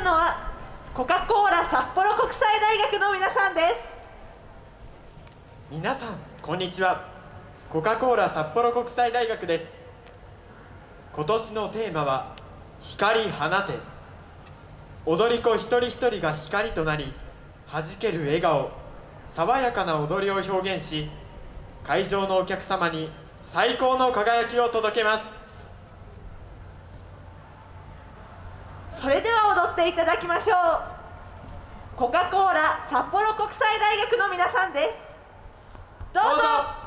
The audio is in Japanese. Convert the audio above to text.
くのはコカ・コーラ札幌国際大学の皆さんです。皆さんこんにちは。コカ・コーラ札幌国際大学です。今年のテーマは光放て。踊り子一人一人が光となり弾ける笑顔。爽やかな踊りを表現し会場のお客様に最高の輝きを届けます。それでは踊っていただきましょう。コカ・コーラ札幌国際大学の皆さんです。どうぞ。